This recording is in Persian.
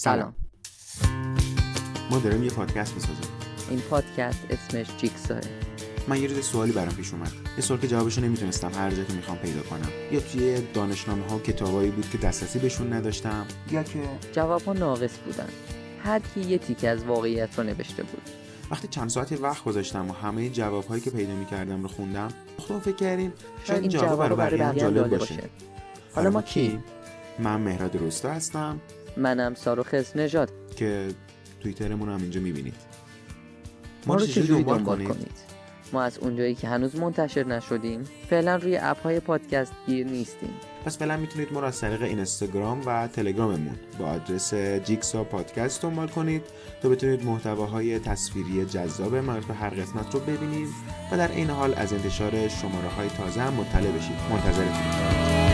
سلام. ما داریم یه پادکست می‌سازیم. این پادکست اسمش جیکساه من یه روز سوالی برام پیش اومد. یه سوال که جوابشو نمی‌تونستم هر جا که می‌خوام پیدا کنم. یا توی دانشنامه ها کتابایی بود که دسترسی بهشون نداشتم یا که جواب ها ناقص بودن. هر کی یه تیکه از واقعیت رو نوشته بود. وقتی چند ساعتی وقت گذاشتم و همه جوابهایی که پیدا می‌کردم رو خوندم خودم فکر کردیم شاید این جواب برای بقیه جالب باشه. حالا ما کی؟ من مهراد روستا هستم منم ساروخ نژاد. که توییترمون هم اینجا می‌بینید. ما رو چجوری دنبال کنید؟ ما از اونجایی که هنوز منتشر نشدیم فعلا روی اپ های پادکست گیر نیستیم. پس فعلا می‌تونید ما رو از طریق اینستاگرام و تلگراممون با آدرس جیکسا پادکست دنبال کنید تا بتونید محتواهای تصویری جذاب مربوط به هر قسمت رو ببینید و در این حال از انتشار شماره های تازه هم مطلع بشید. منتظرتونیم